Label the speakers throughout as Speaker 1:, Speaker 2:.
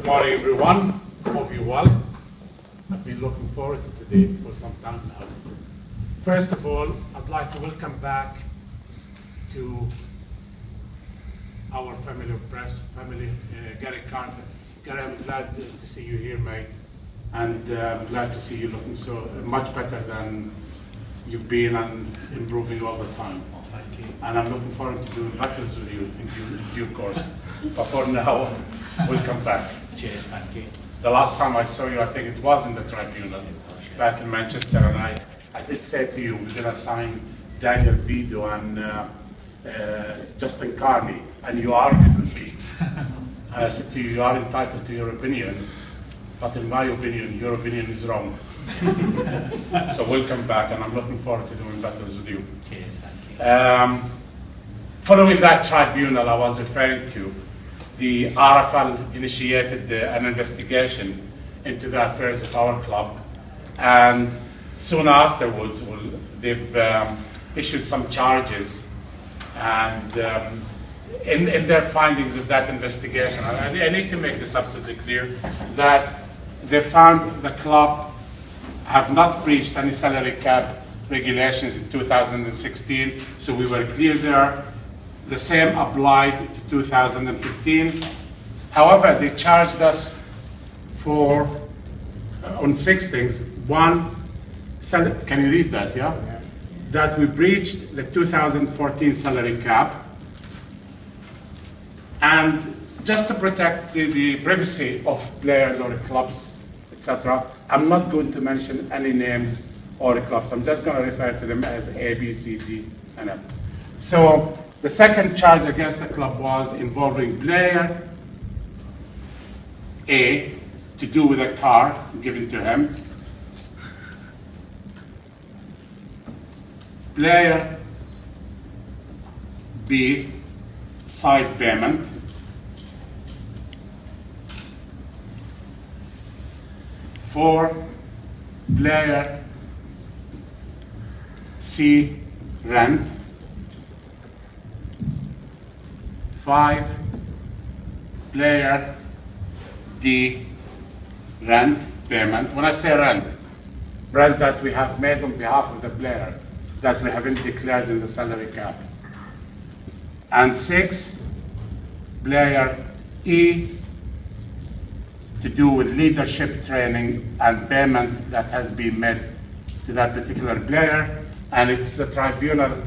Speaker 1: Good morning, everyone. Hope you're well. I've been looking forward to today for some time now. First of all, I'd like to welcome back to our family of press, family, uh, Gary Carter. Gary, I'm glad to to see you here, mate. And uh, I'm glad to see you looking so much better than you've been and improving all the time.
Speaker 2: Oh, thank you.
Speaker 1: And I'm looking forward to doing battles with you in due, in due course. But for now, we'll come back.
Speaker 2: Cheers, thank you.
Speaker 1: The last time I saw you, I think it was in the tribunal back in Manchester, and I, I did say to you, we're gonna sign Daniel Vidot and uh, uh, Justin Carney, and you argued with me. And I said to you, you are entitled to your opinion, but in my opinion, your opinion is wrong. So welcome back, and I'm looking forward to doing battles with you.
Speaker 2: Cheers, thank you.
Speaker 1: Um, Following that tribunal I was referring to, the RFL initiated an investigation into the affairs of our club, and soon afterwards, well, they've um, issued some charges, and um, in, in their findings of that investigation, I, I need to make this absolutely clear, that they found the club have not breached any salary cap regulations in 2016, so we were clear there. The same applied to 2015. However, they charged us for, uh, on six things. One, can you read that, yeah? That we breached the 2014 salary cap. And just to protect the, the privacy of players or clubs, etc., I'm not going to mention any names or the clubs. I'm just going to refer to them as A, B, C, D, and F. So the second charge against the club was involving player A to do with a car given to him. Player B side payment. For player C rent. Five player D rent payment. When I say rent, rent that we have made on behalf of the player that we haven't declared in the salary cap. And six, player E to do with leadership training and payment that has been made to that particular player. And it's the tribunal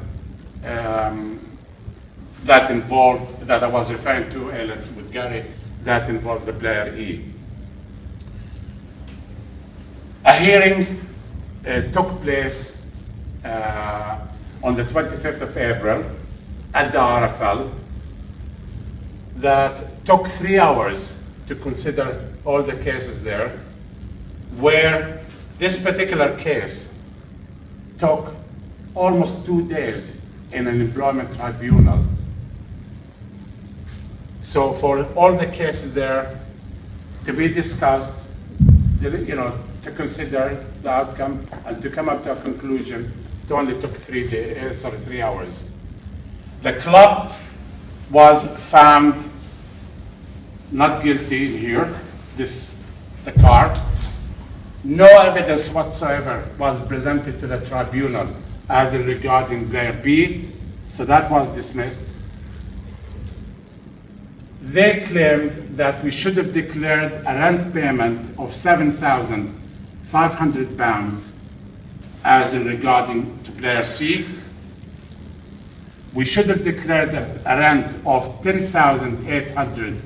Speaker 1: um, that involved, that I was referring to earlier with Gary, that involved the player E. A hearing uh, took place uh, on the 25th of April at the RFL that took three hours to consider all the cases there, where this particular case took almost two days in an employment tribunal. So for all the cases there to be discussed, you know, to consider the outcome and to come up to a conclusion, it only took three days, eh, sorry, three hours. The club was found not guilty here, this, the car. No evidence whatsoever was presented to the tribunal as in regarding player B, so that was dismissed. They claimed that we should have declared a rent payment of seven thousand five hundred pounds as in regarding to player C. We should have declared a rent of ten thousand eight hundred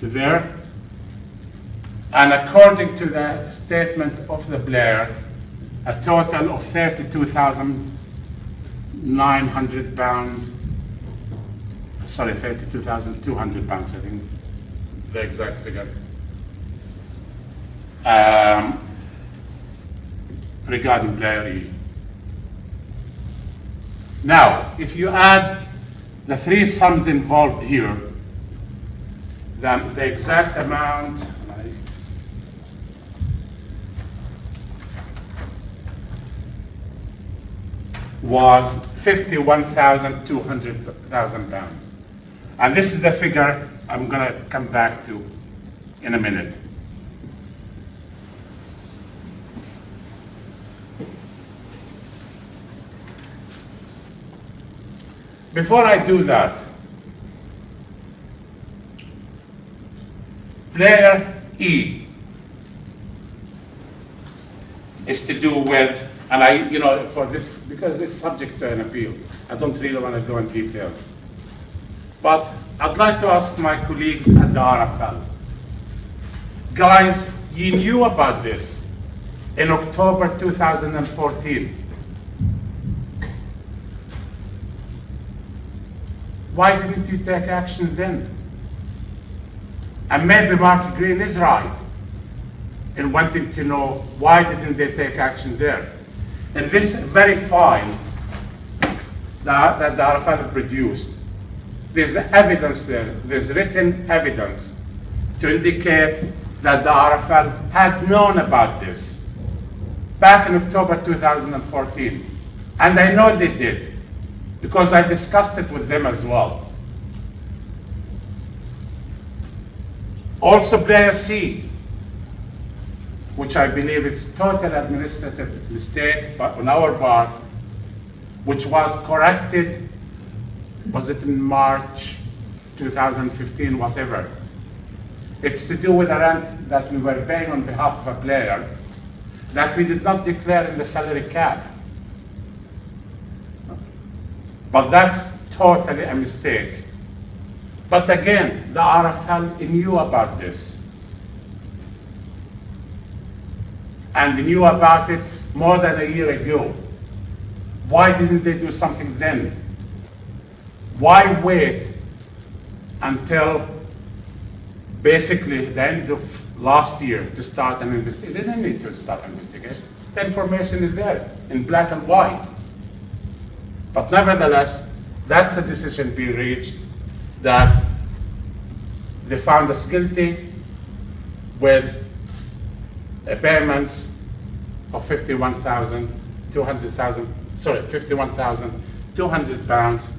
Speaker 1: to there. And according to the statement of the Blair, a total of thirty-two thousand nine hundred pounds, sorry, thirty-two thousand two hundred pounds, I think, the exact figure. Um, regarding Blair E. Now, if you add the three sums involved here, then the exact amount, was fifty-one thousand two hundred thousand pounds. And this is the figure I'm gonna come back to in a minute. Before I do that, player E is to do with, and I, you know, for this, because it's subject to an appeal, I don't really want to go in details. But I'd like to ask my colleagues at the RFL, guys, you knew about this in October 2014. Why didn't you take action then? And maybe Mark Green is right in wanting to know why didn't they take action there. And this very fine that, that the RFL produced, there's evidence there, there's written evidence to indicate that the RFL had known about this back in October 2014. And I know they did, because I discussed it with them as well. Also player C, which I believe is total administrative mistake but on our part, which was corrected, was it in March 2015, whatever. It's to do with a rent that we were paying on behalf of a player that we did not declare in the salary cap. But that's totally a mistake. But again, the RFL knew about this. And knew about it more than a year ago. Why didn't they do something then? Why wait until basically the end of last year to start an investigation? They didn't need to start an investigation. The information is there in black and white. But nevertheless, that's a decision being reached that they found us guilty with a payments of 51,000, 200,000, sorry, 51,200 pounds.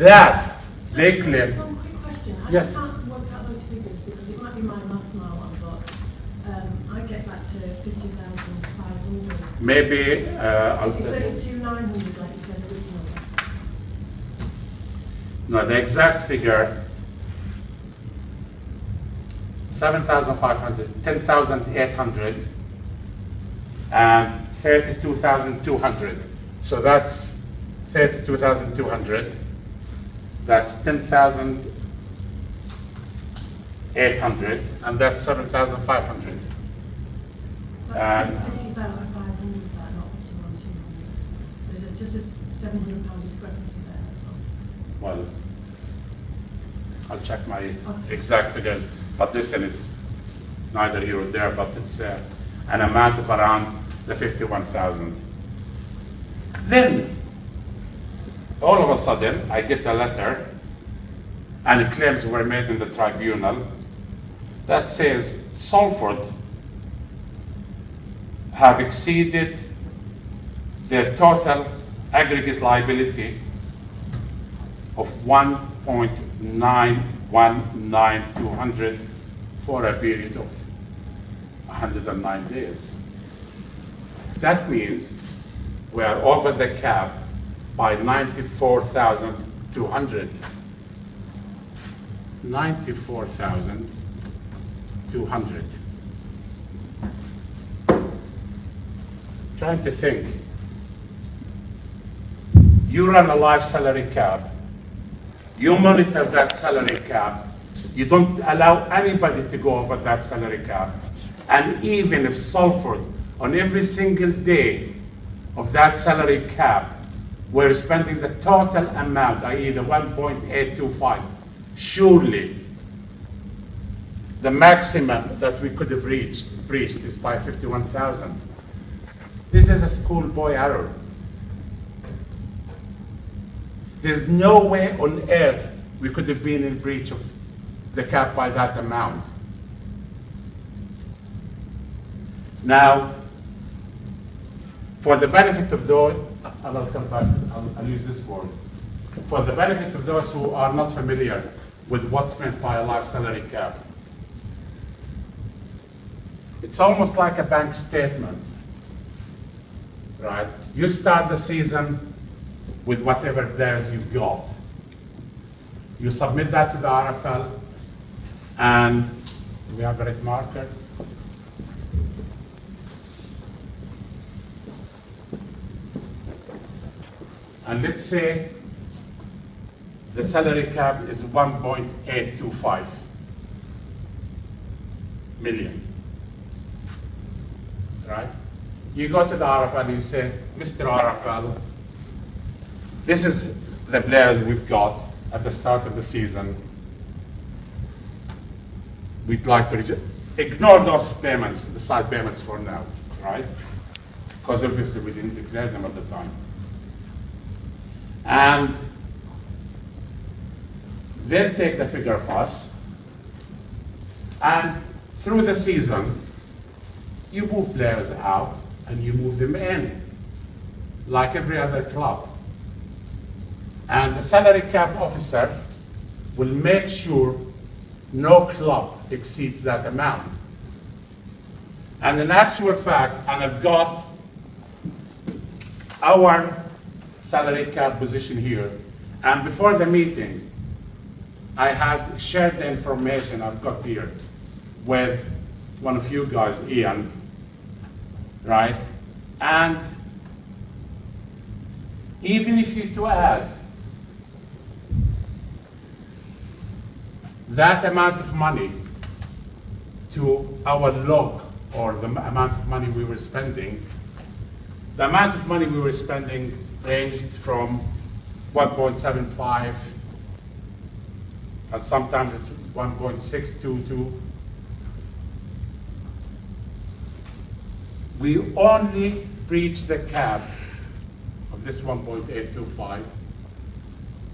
Speaker 1: That they claim,
Speaker 3: One quick question. I
Speaker 1: Yes.
Speaker 3: just can't work out those figures because it might be my maths now but um, I get back to fifty thousand five hundred.
Speaker 1: maybe, uh,
Speaker 3: Is it
Speaker 1: I'll-
Speaker 3: thirty-two nine hundred like you said originally?
Speaker 1: no, the exact figure, 7,500, 10,800, and 32,200. So that's 32,200. That's 10,800, and that's 7,500.
Speaker 3: That's
Speaker 1: Um,
Speaker 3: fifty thousand five hundred, that, not fifty-one two hundred. There's just a seven hundred pound discrepancy there, that's all.
Speaker 1: Well, I'll check my exact figures, but listen, it's it's neither here or there, but it's uh, an amount of around the 51,000. Then, all of a sudden, I get a letter, and claims were made in the tribunal that says Salford have exceeded their total aggregate liability of 1.919200 for a period of 109 days. That means we are over the cap by 94,200. 94,200. Trying to think. You run a live salary cap. You monitor that salary cap. You don't allow anybody to go over that salary cap. And even if Salford, on every single day of that salary cap, we're spending the total amount, i.e. the 1.825, surely the maximum that we could have reached, breached is by 51,000. This is a schoolboy error. There's no way on earth we could have been in breach of the cap by that amount. Now, for the benefit of those, and I'll come back, I'll, I'll use this word. For the benefit of those who are not familiar with what's meant by a life salary cap. It's almost like a bank statement, right? You start the season with whatever players you've got. You submit that to the RFL, and we have a red marker? And let's say the salary cap is 1.825 million. Right? You go to the RFL and you say, Mr. RFL, this is the players we've got at the start of the season. We'd like to ignore those payments, the side payments for now, right? Because obviously we didn't declare them at the time. And they'll take the figure us, and through the season, you move players out and you move them in, like every other club. And the salary cap officer will make sure no club exceeds that amount. And in actual fact, and I've got our salary cap position here, and before the meeting, I had shared the information I've got here with one of you guys, Ian, right? And even if you to add that amount of money to our log or the amount of money we were spending, the amount of money we were spending ranged from 1.75 and sometimes it's 1.622. We only breached the cap of this 1.825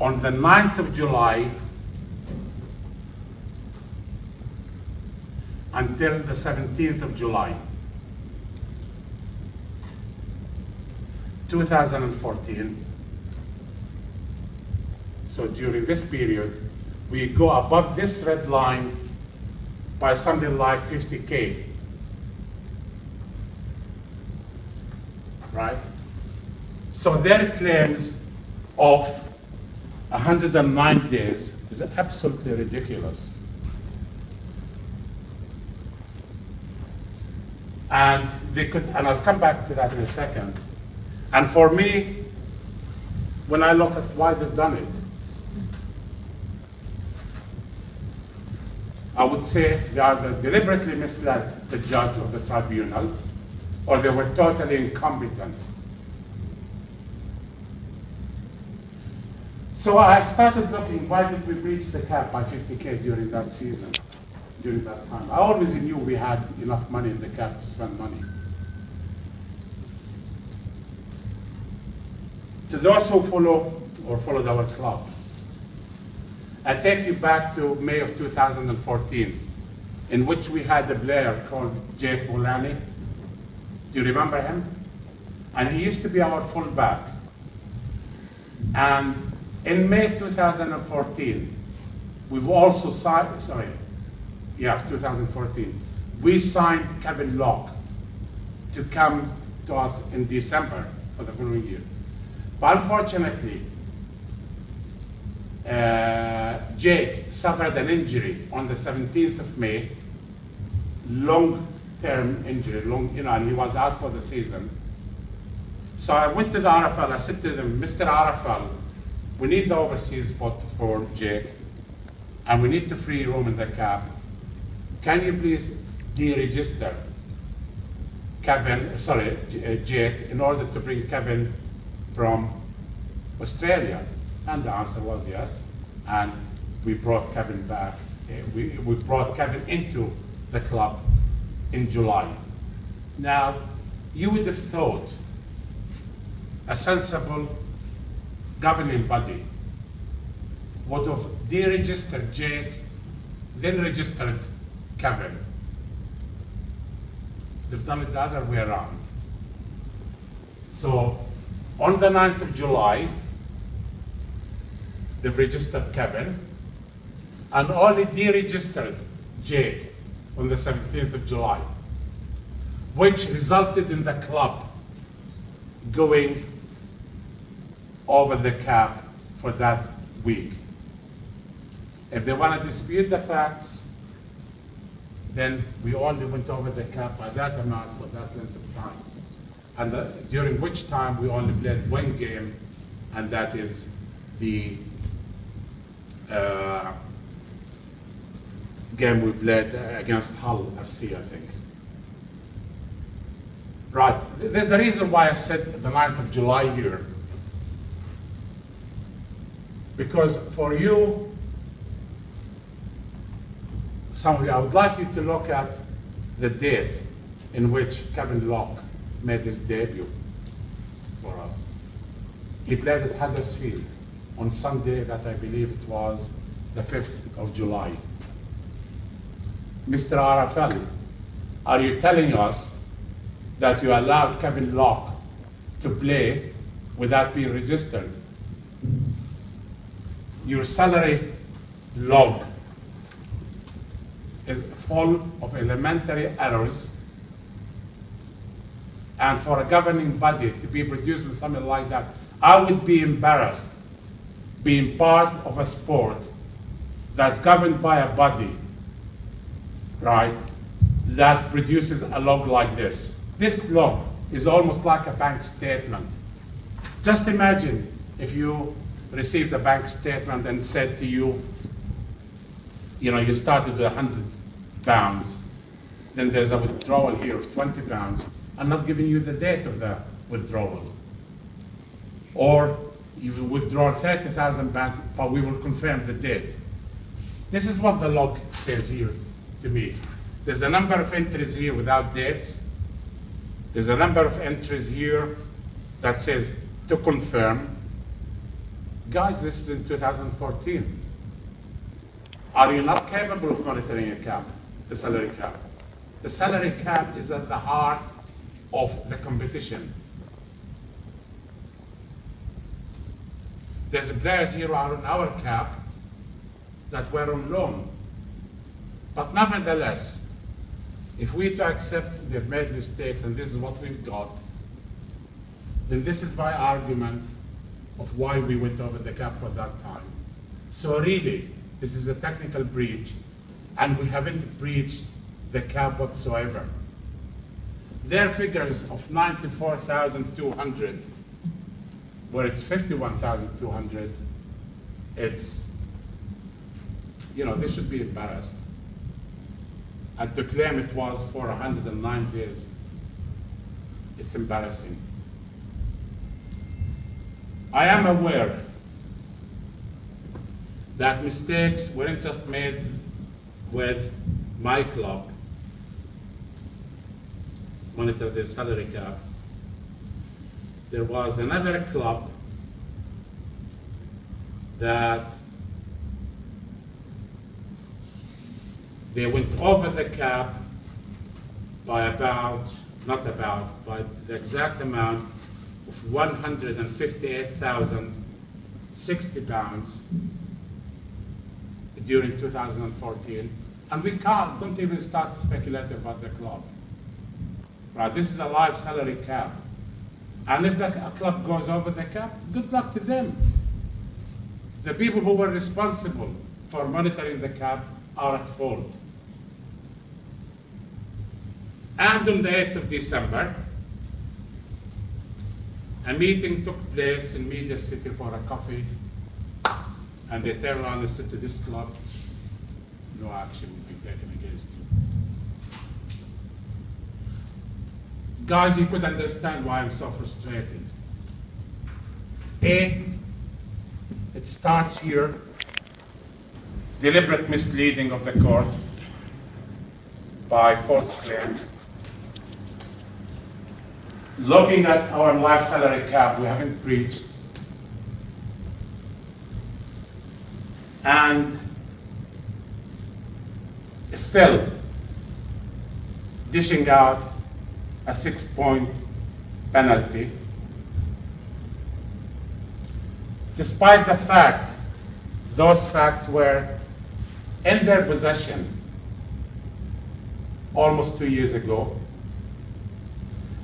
Speaker 1: on the 9th of July until the 17th of July, 2014. So during this period, we go above this red line by something like 50K. Right? So their claims of 109 days is absolutely ridiculous. And they could, and I'll come back to that in a second. And for me, when I look at why they've done it, I would say they either deliberately misled the judge of the tribunal, or they were totally incompetent. So I started looking, why did we breach the cap by 50K during that season, during that time? I always knew we had enough money in the cap to spend money. To those who follow or followed our club, I take you back to May of 2014, in which we had a player called Jake Mullaney. Do you remember him? And he used to be our fullback. And in May 2014, we've also signed, sorry, yeah, 2014, we signed Kevin Locke to come to us in December for the following year. But unfortunately, uh, Jake suffered an injury on the 17th of May, long-term injury, long, you know, and he was out for the season. So I went to the RFL, I said to them, Mr. RFL, we need the overseas spot for Jake, and we need to free room in the cap. Can you please deregister Kevin, sorry, uh, Jake, in order to bring Kevin from Australia? And the answer was yes. And we brought Kevin back. Uh, We, we brought Kevin into the club in July. Now, you would have thought a sensible governing body would have deregistered Jake, then registered Kevin. They've done it the other way around. So, on the 9th of July, they've registered Kevin, and only deregistered Jake on the 17th of July, which resulted in the club going over the cap for that week. If they want to dispute the facts, then we only went over the cap by that amount for that length of time. And uh, during which time we only played one game, and that is the uh, game we played against Hull FC, I think. Right, there's a reason why I said the 9th of July here. Because for you, some of you, I would like you to look at the date in which Kevin Locke made his debut for us. He played at Huddersfield on Sunday that I believe it was the 5th of July. Mr. Arafali, are you telling us that you allowed Kevin Locke to play without being registered? Your salary log is full of elementary errors. And for a governing body to be producing something like that, I would be embarrassed being part of a sport that's governed by a body, right, that produces a log like this. This log is almost like a bank statement. Just imagine if you received a bank statement and said to you, you know, you started with 100 pounds, then there's a withdrawal here of 20 pounds. I'm not giving you the date of the withdrawal. Or you've withdrawn 30,000 pounds, but we will confirm the date. This is what the log says here to me. There's a number of entries here without dates. There's a number of entries here that says to confirm. Guys, this is in 2014. Are you not capable of monitoring a cap, the salary cap? The salary cap is at the heart of the competition. There's players here on our cap that were on loan. But nevertheless, if we to accept they've made mistakes and this is what we've got, then this is my argument of why we went over the cap for that time. So really, this is a technical breach, and we haven't breached the cap whatsoever. Their figures of 94,200, where it's 51,200, it's, you know, they should be embarrassed. And to claim it was for 109 days, it's embarrassing. I am aware that mistakes weren't just made with my club, monitor the salary cap. There was another club that they went over the cap by about, not about, but the exact amount of 158,060 pounds during 2014. And we can't, don't even start to speculate about the club. Right, this is a live salary cap. And if the a club goes over the cap, good luck to them. The people who were responsible for monitoring the cap are at fault. And on the 8th of December, a meeting took place in Media City for a coffee, and they turned around and said to this club, no action will be taken against you. Guys, you could understand why I'm so frustrated. A, it starts here, deliberate misleading of the court by false claims. Looking at our life salary cap, we haven't breached. And still dishing out a six-point penalty, despite the fact those facts were in their possession almost two years ago,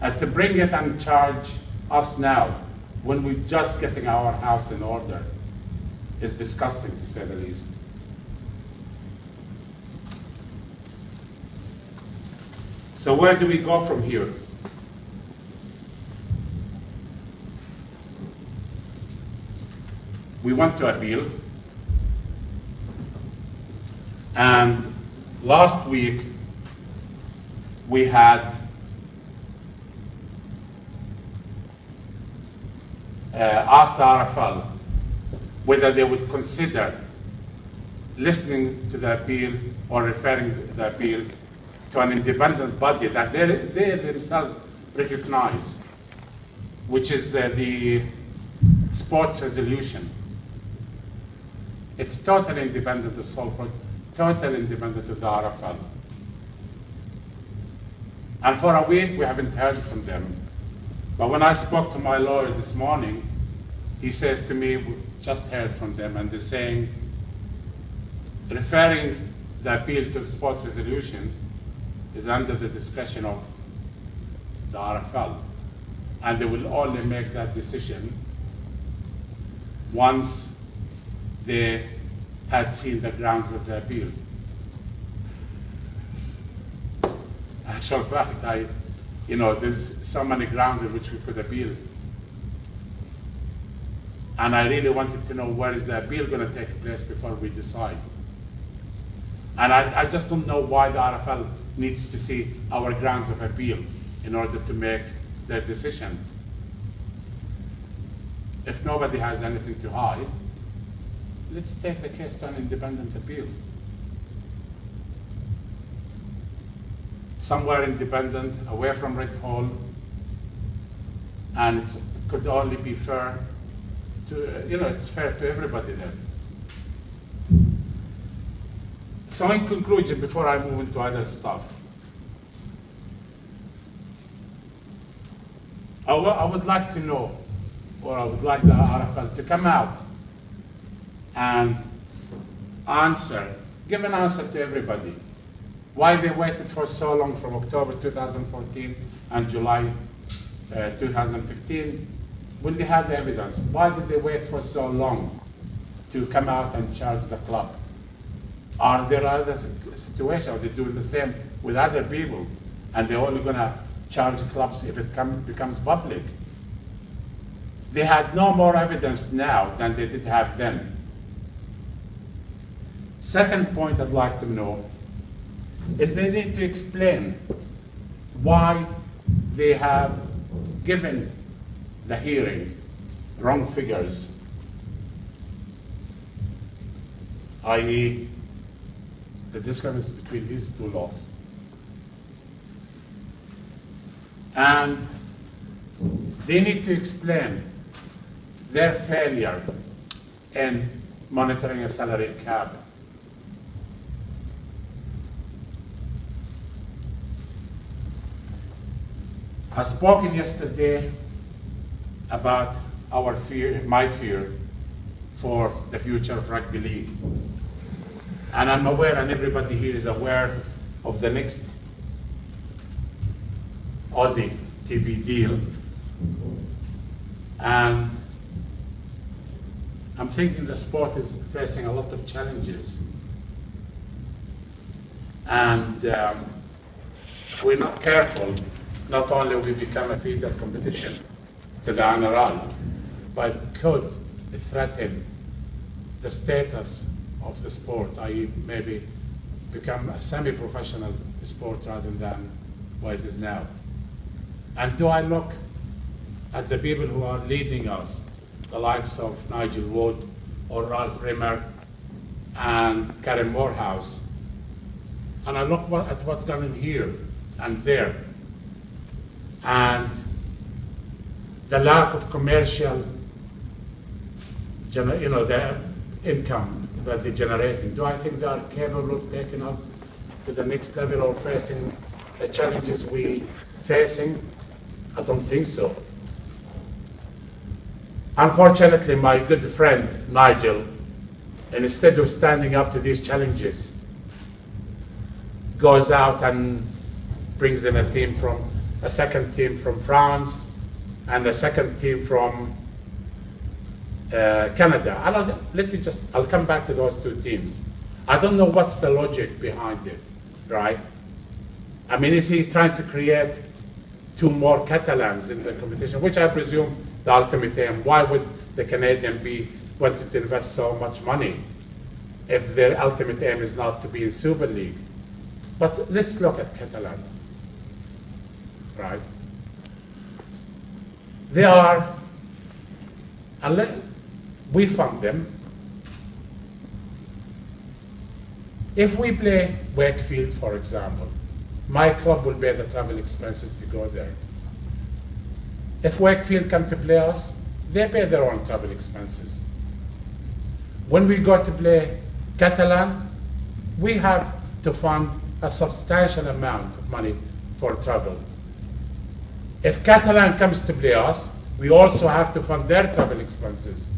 Speaker 1: and to bring it and charge us now when we're just getting our house in order is disgusting to say the least. So where do we go from here? We want to appeal. And last week, we had uh, asked the RFL whether they would consider listening to the appeal or referring the appeal to an independent body that they, they themselves recognize, which is uh, the sports resolution. It's totally independent of Salford, totally independent of the RFL. And for a week, we haven't heard from them. But when I spoke to my lawyer this morning, he says to me, we just heard from them, and they're saying, referring the appeal to the sport resolution is under the discretion of the RFL. And they will only make that decision once they had seen the grounds of the appeal. Actual fact, I, you know, there's so many grounds in which we could appeal. And I really wanted to know where is the appeal gonna take place before we decide. And I, I just don't know why the RFL needs to see our grounds of appeal in order to make their decision. If nobody has anything to hide, let's take the case to an independent appeal. Somewhere independent, away from Red Hall, and it could only be fair to, you know, it's fair to everybody then. So in conclusion, before I move into other stuff, I I would like to know, or I would like the RFL to come out and answer, give an answer to everybody. Why they waited for so long from October 2014 and July uh, 2015, when they had the evidence? Why did they wait for so long to come out and charge the club? Are there other situations, are they doing the same with other people? And they're only gonna charge clubs if it come, becomes public? They had no more evidence now than they did have then. Second point I'd like to know is they need to explain why they have given the hearing wrong figures, i.e., the discrepancy between these two laws. And they need to explain their failure in monitoring a salary cap. I spoken yesterday about our fear, my fear for the future of rugby league. And I'm aware, and everybody here is aware of the next Aussie TV deal. And I'm thinking the sport is facing a lot of challenges. And um, if we're not careful, not only we become a feeder competition to the NRL, but could threaten the status of the sport, i.e. maybe become a semi-professional sport rather than what it is now. And do I look at the people who are leading us, the likes of Nigel Wood or Ralph Rimmer and Karen Moorhouse, and I look at what's going on here and there, and the lack of commercial, you know, the income that they're generating. Do I think they are capable of taking us to the next level or facing the challenges we're facing? I don't think so. Unfortunately, my good friend Nigel instead of standing up to these challenges, goes out and brings in a team from, a second team from France, and a second team from Uh, Canada. I'll, let me just, I'll come back to those two teams. I don't know what's the logic behind it, right? I mean, is he trying to create two more Catalans in the competition, which I presume the ultimate aim? Why would the Canadian be wanting to invest so much money if their ultimate aim is not to be in Super League? But let's look at Catalan, right? They are, we fund them. If we play Wakefield, for example, my club will bear the travel expenses to go there. If Wakefield come to play us, they pay their own travel expenses. When we go to play Catalan, we have to fund a substantial amount of money for travel. If Catalan comes to play us, we also have to fund their travel expenses.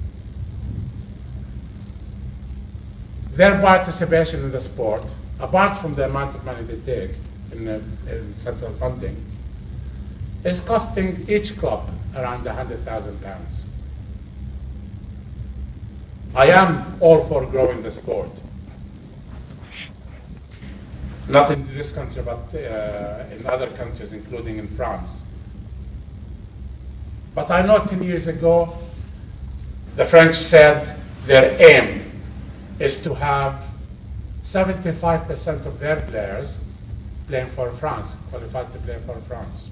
Speaker 1: Their participation in the sport, apart from the amount of money they take in, uh, in central funding, is costing each club around £100,000 pounds. I am all for growing the sport. Not in this country, but uh, in other countries, including in France. But I know 10 years ago, the French said their aim is to have 75% of their players playing for France, qualified to play for France.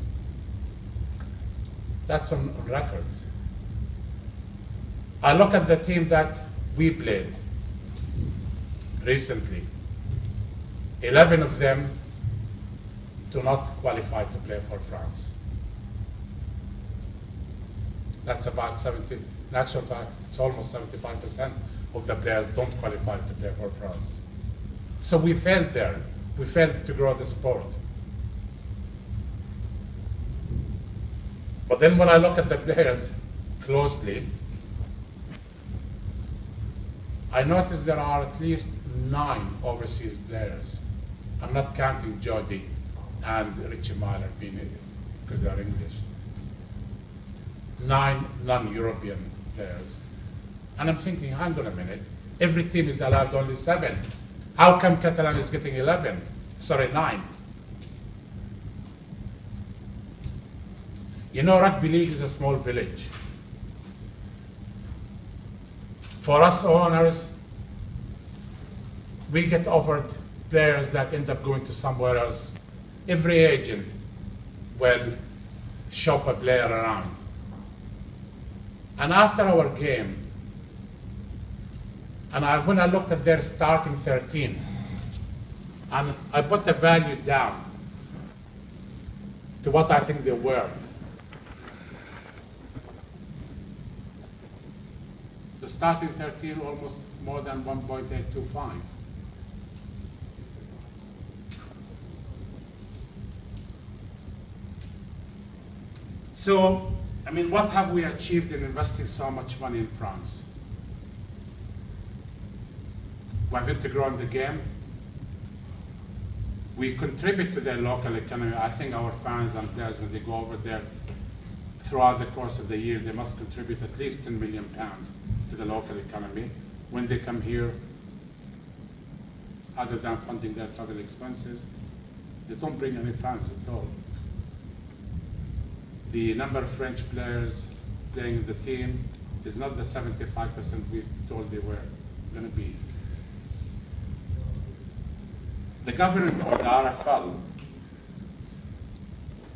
Speaker 1: That's on record. I look at the team that we played recently. 11 of them do not qualify to play for France. That's about 70, in actual fact, it's almost 75% of the players don't qualify to play for France. So we failed there. We failed to grow the sport. But then when I look at the players closely, I notice there are at least nine overseas players. I'm not counting Jodie and Richie Myler being because they're English. Nine non-European players. And I'm thinking, hang on a minute, every team is allowed only seven. How come Catalan is getting 11? Sorry, nine. You know, rugby league is a small village. For us owners, we get offered players that end up going to somewhere else. Every agent will shop a player around. And after our game, and I, when I looked at their starting 13, and I put the value down to what I think they're worth. The starting 13 almost more than 1.825. So, I mean, what have we achieved in investing so much money in France? The game. We contribute to their local economy. I think our fans and players, when they go over there throughout the course of the year, they must contribute at least 10 million pounds to the local economy. When they come here, other than funding their travel expenses, they don't bring any funds at all. The number of French players playing in the team is not the 75% we told they were going to be. The government or the RFL,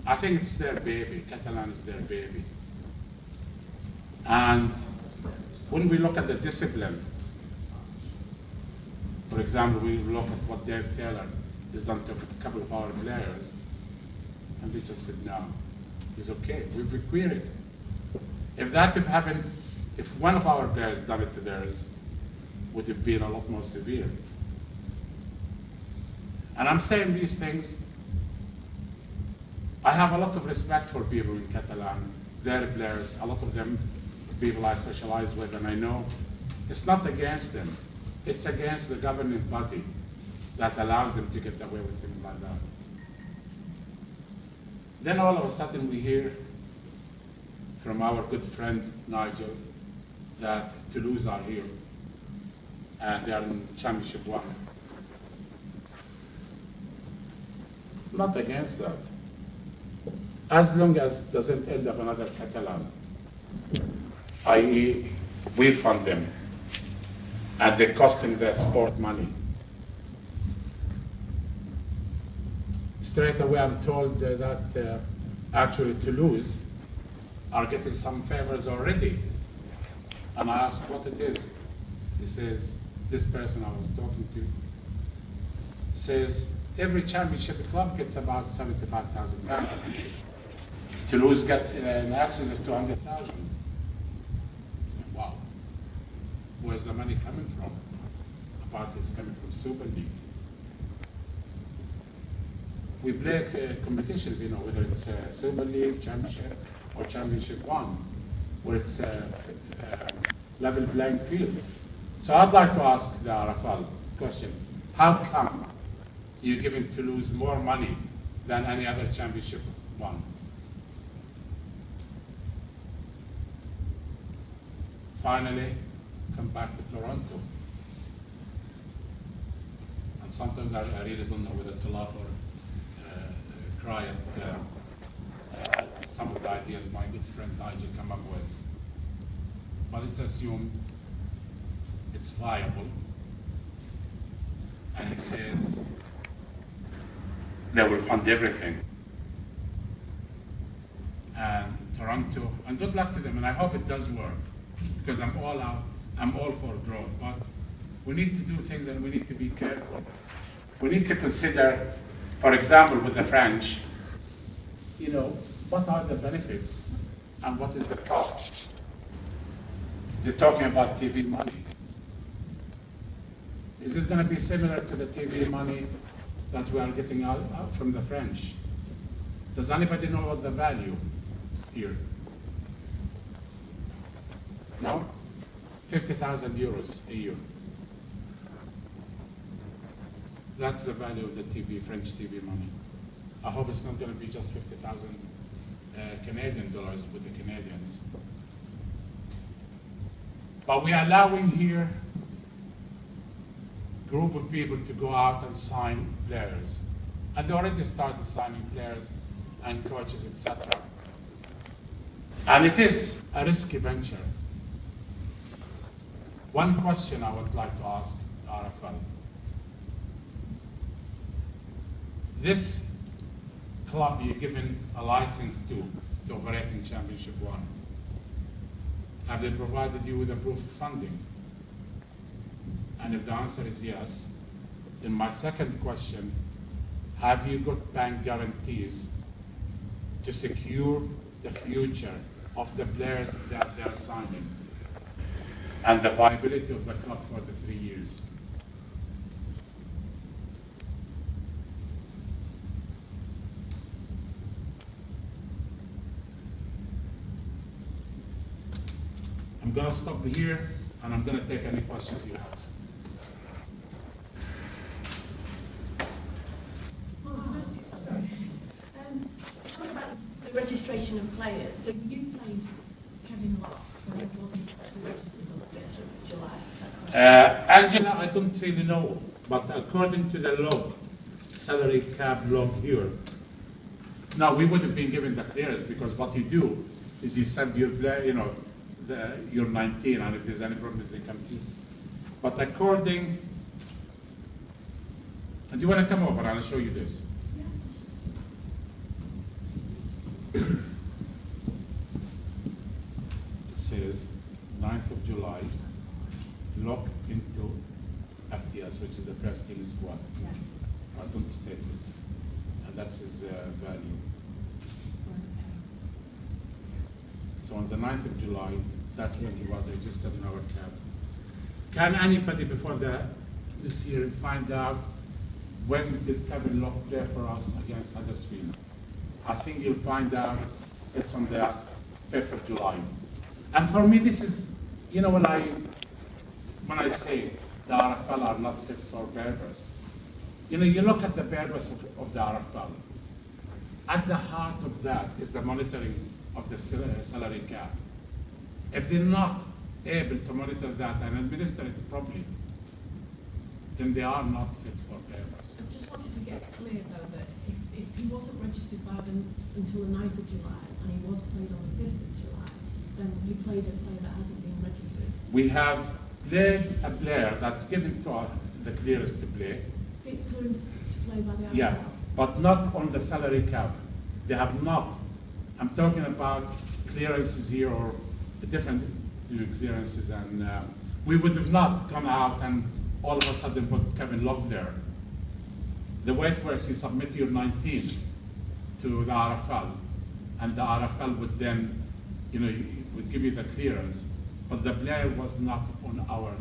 Speaker 1: I think it's their baby. Catalan is their baby. And when we look at the discipline, for example, we look at what Dave Taylor has done to a couple of our players, and we just said, no, he's okay. We've queried. If that had happened, if one of our players done it to theirs, would have been a lot more severe. And I'm saying these things. I have a lot of respect for people in Catalan, their players, a lot of them people I socialize with, and I know it's not against them. it's against the governing body that allows them to get away with things like that. Then all of a sudden we hear from our good friend Nigel that Toulouse are here and they are in championship one. Not against that. As long as doesn't end up another Catalan, i.e. we fund them and they costing their sport money. Straight away, I'm told that uh, actually Toulouse are getting some favors already. And I asked what it is. He says, this person I was talking to says every championship club gets about seventy-five thousand pounds. Toulouse got uh, an access of two hundred thousand. Wow. Where's the money coming from? Apparently it's coming from Super League. We play uh, competitions, you know, whether it's uh, Super League, Championship, or Championship One, where it's uh, uh, level playing fields. So I'd like to ask the RFL question: How come you're given Toulouse more money than any other Championship One? Finally, come back to Toronto. And sometimes I, I really don't know whether to laugh or uh, cry at uh, uh, some of the ideas my good friend Nigel came up with. But it's assumed it's viable. And it says they will fund everything. And Toronto, and good luck to them, and I hope it does work, because I'm all out, I'm all for growth, but we need to do things and we need to be careful. We need to consider, for example, with the French, you know, what are the benefits and what is the cost? They're talking about TV money. Is it going to be similar to the TV money that we are getting out, out from the French? Does anybody know what the value here? No? 50,000 euros a year. That's the value of the TV, French TV money. I hope it's not going to be just 50,000 uh, Canadian dollars with the Canadians. But we are allowing here group of people to go out and sign players. And they already started signing players and coaches, etc. And it is a risky venture. One question I would like to ask RFL. This club you're given a license to, to operate in Championship One, have they provided you with a proof of funding? And if the answer is yes, then my second question, have you got bank guarantees to secure the future of the players that they're signing? And the viability of the club for the three years? I'm gonna stop here and I'm gonna take any questions you have.
Speaker 3: Oh, no, sorry. Um, talk about the of players. So you played Kevin Locke it wasn't?
Speaker 1: Uh, Angela, I don't really know, but according to the log, salary cap log here, now we would have been given the clearance because what you do is you send your you know, the, you're 19, and if there's any problems, they come to you. But according, and do you want to come over? I'll show you this. It says 9th of July, Locke into FTS, which is the first team squad.
Speaker 3: Yeah.
Speaker 1: I don't and that's his uh, value. So on the 9th of July, that's when he was registered in our club. Can anybody before the, this year find out when did Kevin Locke play for us against Huddersfield? I think you'll find out it's on the 5th of July. And for me, this is, you know, when I, when I say the RFL are not fit for purpose. You know, you look at the purpose of, of the RFL. At the heart of that is the monitoring of the uh, salary cap. If they're not able to monitor that and administer it properly, then they are not fit for purpose.
Speaker 3: I just wanted to get clear though that if, if he wasn't registered by the, until the 9th of July and he was played on the fifth of July, you played a player that hadn't been registered.
Speaker 1: We have played a player that's given to us the clearance to play,
Speaker 3: clearance to play by the
Speaker 1: yeah, but not on the salary cap. They have not. I'm talking about clearances here or different clearances, and uh, we would have not come out and all of a sudden put Kevin Locke there. The way it works, you submit your 19 to the RFL, and the RFL would then, you know, would give you the clearance, but the player was not on our